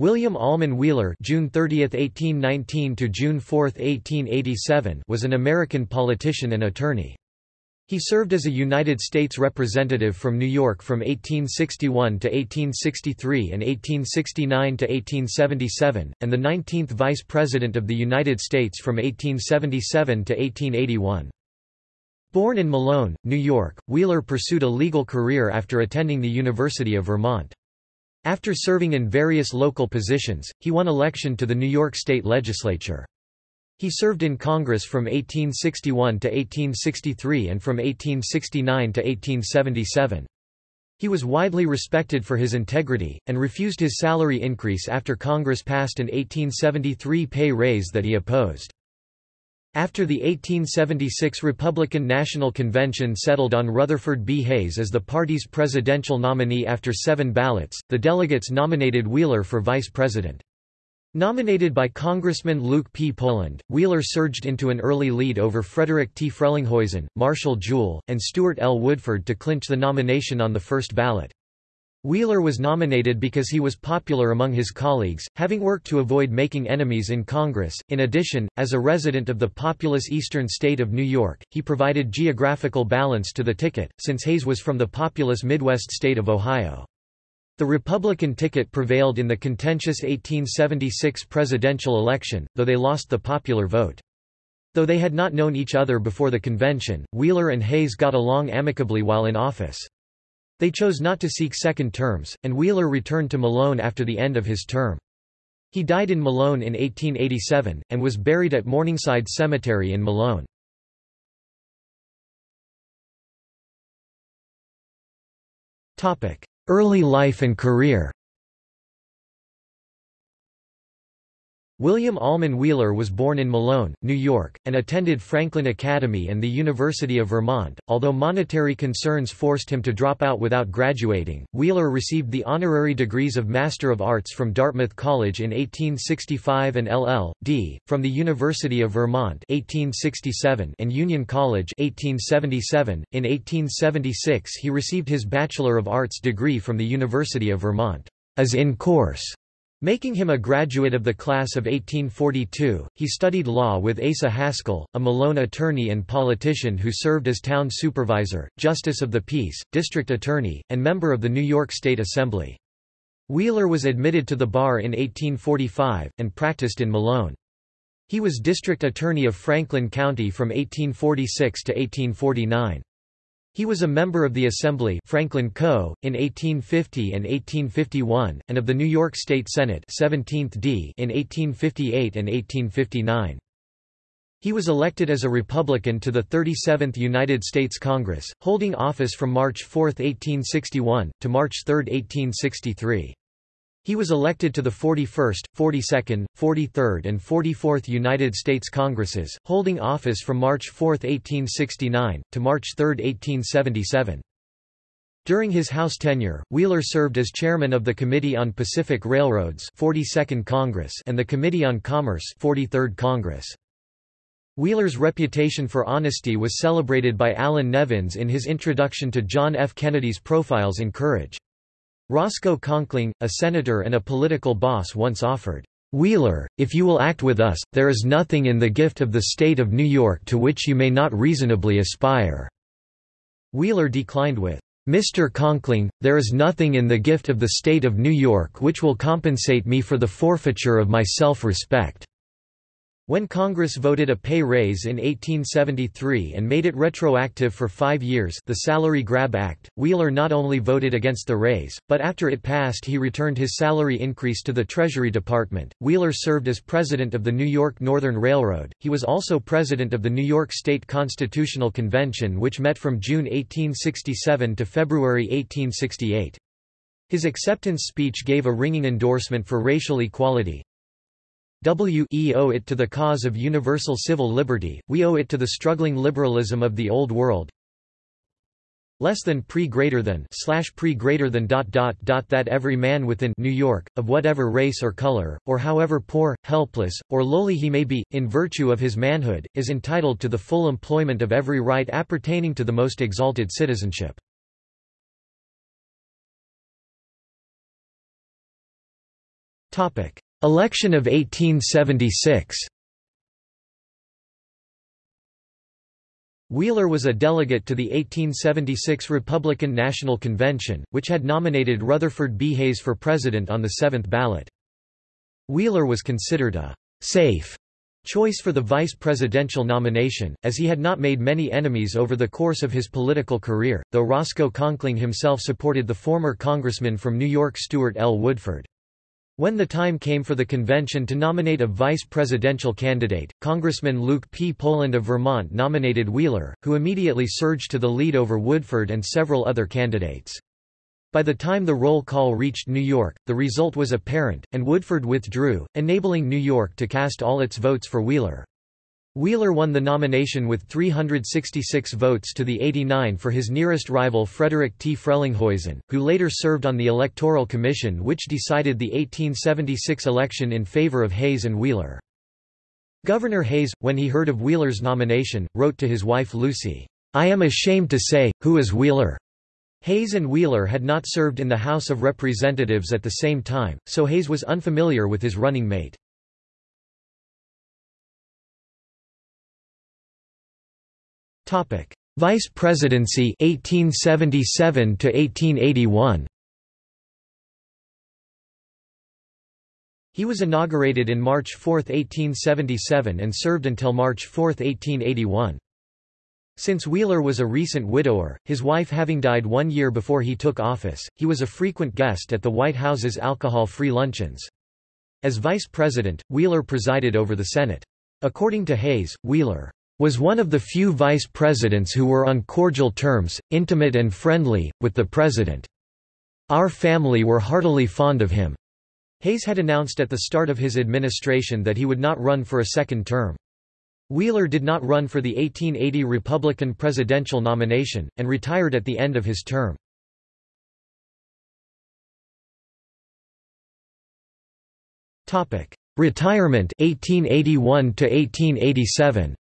William Almon Wheeler June 30, 1819 to June 4, 1887 was an American politician and attorney. He served as a United States representative from New York from 1861 to 1863 and 1869 to 1877, and the 19th Vice President of the United States from 1877 to 1881. Born in Malone, New York, Wheeler pursued a legal career after attending the University of Vermont. After serving in various local positions, he won election to the New York State Legislature. He served in Congress from 1861 to 1863 and from 1869 to 1877. He was widely respected for his integrity, and refused his salary increase after Congress passed an 1873 pay raise that he opposed. After the 1876 Republican National Convention settled on Rutherford B. Hayes as the party's presidential nominee after seven ballots, the delegates nominated Wheeler for vice president. Nominated by Congressman Luke P. Poland, Wheeler surged into an early lead over Frederick T. Frelinghuysen, Marshall Jewell, and Stewart L. Woodford to clinch the nomination on the first ballot. Wheeler was nominated because he was popular among his colleagues, having worked to avoid making enemies in Congress. In addition, as a resident of the populous eastern state of New York, he provided geographical balance to the ticket, since Hayes was from the populous Midwest state of Ohio. The Republican ticket prevailed in the contentious 1876 presidential election, though they lost the popular vote. Though they had not known each other before the convention, Wheeler and Hayes got along amicably while in office. They chose not to seek second terms, and Wheeler returned to Malone after the end of his term. He died in Malone in 1887, and was buried at Morningside Cemetery in Malone. Early life and career William Almon Wheeler was born in Malone, New York, and attended Franklin Academy and the University of Vermont. Although monetary concerns forced him to drop out without graduating, Wheeler received the honorary degrees of Master of Arts from Dartmouth College in 1865 and LL.D. from the University of Vermont 1867 and Union College 1877. In 1876 he received his Bachelor of Arts degree from the University of Vermont as in course Making him a graduate of the class of 1842, he studied law with Asa Hascall, a Malone attorney and politician who served as town supervisor, justice of the peace, district attorney, and member of the New York State Assembly. Wheeler was admitted to the bar in 1845, and practiced in Malone. He was district attorney of Franklin County from 1846 to 1849. He was a member of the Assembly Franklin Co. in 1850 and 1851, and of the New York State Senate 17th D in 1858 and 1859. He was elected as a Republican to the 37th United States Congress, holding office from March 4, 1861, to March 3, 1863. He was elected to the 41st, 42nd, 43rd and 44th United States Congresses, holding office from March 4, 1869, to March 3, 1877. During his House tenure, Wheeler served as chairman of the Committee on Pacific Railroads 42nd Congress and the Committee on Commerce 43rd Congress. Wheeler's reputation for honesty was celebrated by Allan Nevins in his introduction to John F. Kennedy's Profiles in Courage. Roscoe Conkling, a senator and a political boss once offered, "'Wheeler, if you will act with us, there is nothing in the gift of the state of New York to which you may not reasonably aspire." Wheeler declined with, Mr. Conkling, there is nothing in the gift of the state of New York which will compensate me for the forfeiture of my self-respect. When Congress voted a pay raise in 1873 and made it retroactive for five years the Salary Grab Act, Wheeler not only voted against the raise, but after it passed he returned his salary increase to the Treasury Department. Wheeler served as president of the New York Northern Railroad. He was also president of the New York State Constitutional Convention which met from June 1867 to February 1868. His acceptance speech gave a ringing endorsement for racial equality, we owe it to the cause of universal civil liberty, we owe it to the struggling liberalism of the Old World, less than pre greater than slash pre greater than dot dot dot that every man within New York, of whatever race or color, or however poor, helpless, or lowly he may be, in virtue of his manhood, is entitled to the full employment of every right appertaining to the most exalted citizenship. Election of 1876 Wheeler was a delegate to the 1876 Republican National Convention, which had nominated Rutherford B. Hayes for president on the seventh ballot. Wheeler was considered a «safe» choice for the vice presidential nomination, as he had not made many enemies over the course of his political career, though Roscoe Conkling himself supported the former congressman from New York Stewart L. Woodford. When the time came for the convention to nominate a vice presidential candidate, Congressman Luke P. Poland of Vermont nominated Wheeler, who immediately surged to the lead over Woodford and several other candidates. By the time the roll call reached New York, the result was apparent, and Woodford withdrew, enabling New York to cast all its votes for Wheeler. Wheeler won the nomination with 366 votes to the 89 for his nearest rival Frederick T. Frelinghuysen, who later served on the Electoral Commission which decided the 1876 election in favor of Hayes and Wheeler. Governor Hayes, when he heard of Wheeler's nomination, wrote to his wife Lucy, "'I am ashamed to say, who is Wheeler?' Hayes and Wheeler had not served in the House of Representatives at the same time, so Hayes was unfamiliar with his running mate. Vice Presidency 1877 to 1881 He was inaugurated in March 4, 1877 and served until March 4, 1881. Since Wheeler was a recent widower, his wife having died one year before he took office, he was a frequent guest at the White House's alcohol-free luncheons. As vice president, Wheeler presided over the Senate. According to Hayes, Wheeler was one of the few vice presidents who were on cordial terms, intimate and friendly, with the president. Our family were heartily fond of him. Hayes had announced at the start of his administration that he would not run for a second term. Wheeler did not run for the 1880 Republican presidential nomination, and retired at the end of his term. Retirement 1881 to 1887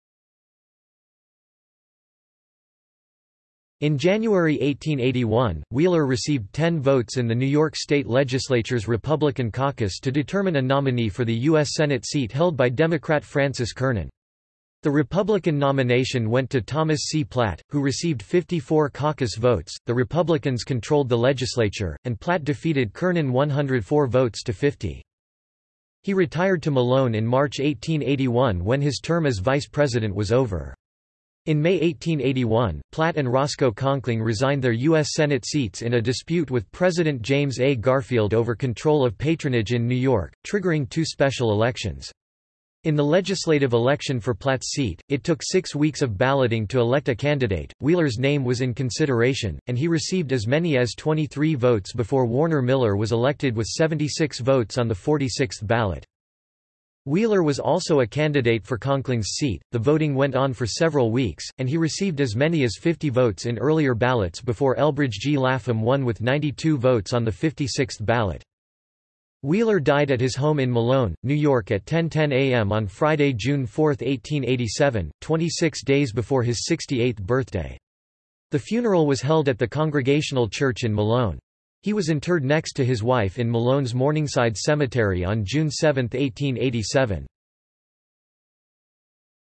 In January 1881, Wheeler received 10 votes in the New York State Legislature's Republican caucus to determine a nominee for the U.S. Senate seat held by Democrat Francis Kernan. The Republican nomination went to Thomas C. Platt, who received 54 caucus votes. The Republicans controlled the legislature, and Platt defeated Kernan 104 votes to 50. He retired to Malone in March 1881 when his term as vice president was over. In May 1881, Platt and Roscoe Conkling resigned their U.S. Senate seats in a dispute with President James A. Garfield over control of patronage in New York, triggering two special elections. In the legislative election for Platt's seat, it took six weeks of balloting to elect a candidate. Wheeler's name was in consideration, and he received as many as 23 votes before Warner Miller was elected with 76 votes on the 46th ballot. Wheeler was also a candidate for Conkling's seat. The voting went on for several weeks, and he received as many as 50 votes in earlier ballots before Elbridge G. Lapham won with 92 votes on the 56th ballot. Wheeler died at his home in Malone, New York at 10:10 a.m. on Friday, June 4, 1887, 26 days before his 68th birthday. The funeral was held at the Congregational Church in Malone. He was interred next to his wife in Malone's Morningside Cemetery on June 7, 1887.